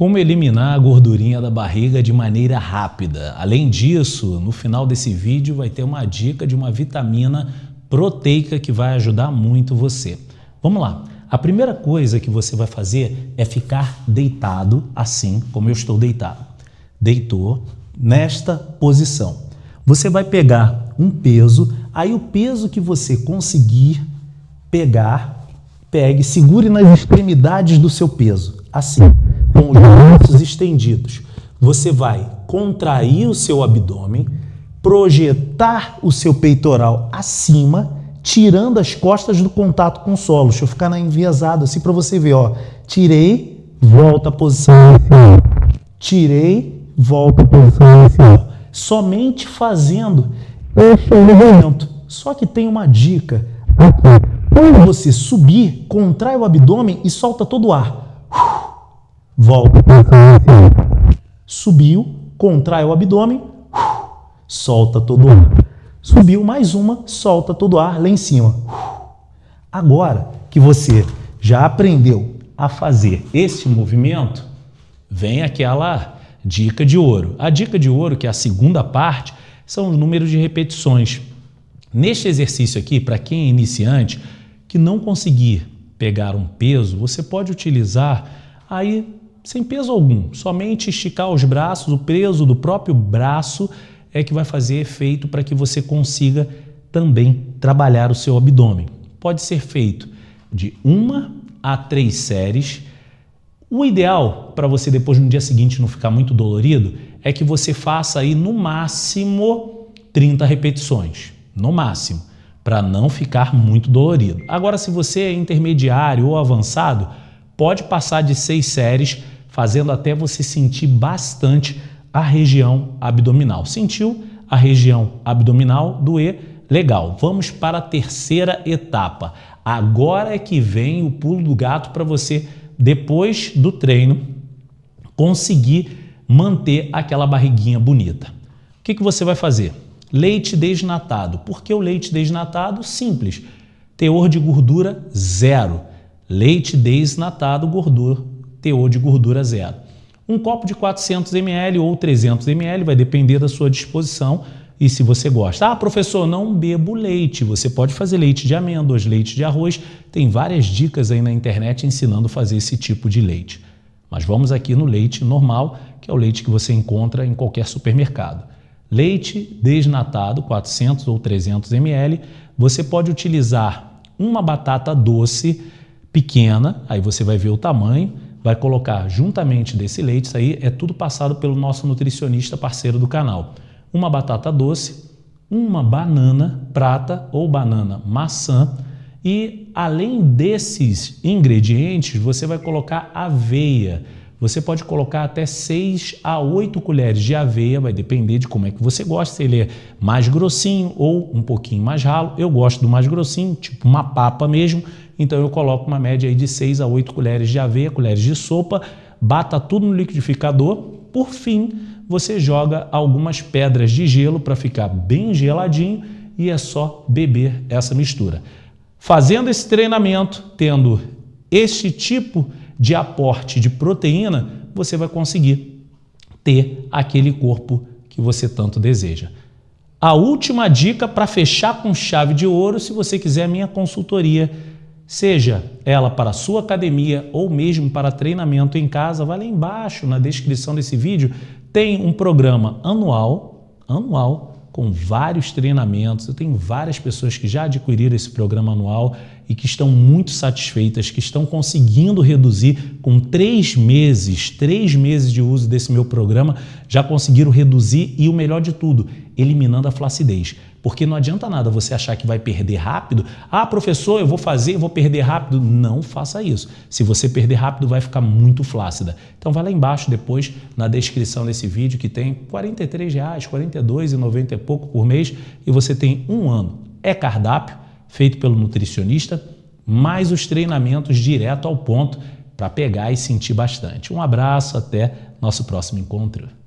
Como eliminar a gordurinha da barriga de maneira rápida. Além disso, no final desse vídeo vai ter uma dica de uma vitamina proteica que vai ajudar muito você. Vamos lá. A primeira coisa que você vai fazer é ficar deitado assim como eu estou deitado. Deitou nesta posição. Você vai pegar um peso, aí o peso que você conseguir pegar, pegue, segure nas extremidades do seu peso, assim com os braços estendidos. Você vai contrair o seu abdômen, projetar o seu peitoral acima, tirando as costas do contato com o solo. Deixa eu ficar na enviesado assim para você ver, ó. Tirei, volta à posição inicial. Tirei, volta à posição inicial. Somente fazendo este movimento. Só que tem uma dica. Quando você subir, contrai o abdômen e solta todo o ar volta Subiu, contrai o abdômen, solta todo o ar. Subiu mais uma, solta todo o ar lá em cima. Agora que você já aprendeu a fazer esse movimento, vem aquela dica de ouro. A dica de ouro, que é a segunda parte, são os números de repetições. Neste exercício aqui, para quem é iniciante, que não conseguir pegar um peso, você pode utilizar aí sem peso algum, somente esticar os braços, o peso do próprio braço é que vai fazer efeito para que você consiga também trabalhar o seu abdômen. Pode ser feito de uma a três séries. O ideal para você depois no dia seguinte não ficar muito dolorido é que você faça aí no máximo 30 repetições, no máximo, para não ficar muito dolorido. Agora, se você é intermediário ou avançado, pode passar de seis séries, fazendo até você sentir bastante a região abdominal. Sentiu a região abdominal doer? Legal, vamos para a terceira etapa. Agora é que vem o pulo do gato para você, depois do treino, conseguir manter aquela barriguinha bonita. O que, que você vai fazer? Leite desnatado. Por que o leite desnatado? Simples. Teor de gordura zero. Leite desnatado, gordura, teor de gordura zero. Um copo de 400 ml ou 300 ml, vai depender da sua disposição e se você gosta. Ah, professor, não bebo leite. Você pode fazer leite de amêndoas, leite de arroz. Tem várias dicas aí na internet ensinando a fazer esse tipo de leite. Mas vamos aqui no leite normal, que é o leite que você encontra em qualquer supermercado. Leite desnatado, 400 ou 300 ml. Você pode utilizar uma batata doce, pequena, aí você vai ver o tamanho, vai colocar juntamente desse leite, isso aí é tudo passado pelo nosso nutricionista parceiro do canal. Uma batata doce, uma banana prata ou banana maçã e além desses ingredientes, você vai colocar aveia. Você pode colocar até 6 a 8 colheres de aveia, vai depender de como é que você gosta, se ele é mais grossinho ou um pouquinho mais ralo. Eu gosto do mais grossinho, tipo uma papa mesmo, então eu coloco uma média aí de 6 a 8 colheres de aveia, colheres de sopa, bata tudo no liquidificador. Por fim, você joga algumas pedras de gelo para ficar bem geladinho e é só beber essa mistura. Fazendo esse treinamento, tendo este tipo de aporte de proteína, você vai conseguir ter aquele corpo que você tanto deseja. A última dica para fechar com chave de ouro, se você quiser a minha consultoria, seja ela para sua academia ou mesmo para treinamento em casa, vai lá embaixo na descrição desse vídeo, tem um programa anual, anual, com vários treinamentos. Eu tenho várias pessoas que já adquiriram esse programa anual e que estão muito satisfeitas, que estão conseguindo reduzir com três meses, três meses de uso desse meu programa, já conseguiram reduzir e o melhor de tudo, eliminando a flacidez. Porque não adianta nada você achar que vai perder rápido. Ah, professor, eu vou fazer, eu vou perder rápido. Não faça isso. Se você perder rápido, vai ficar muito flácida. Então vai lá embaixo depois, na descrição desse vídeo, que tem R$ 43,00, R$ 42,90 e pouco por mês, e você tem um ano. É cardápio, feito pelo nutricionista, mais os treinamentos direto ao ponto para pegar e sentir bastante. Um abraço, até nosso próximo encontro.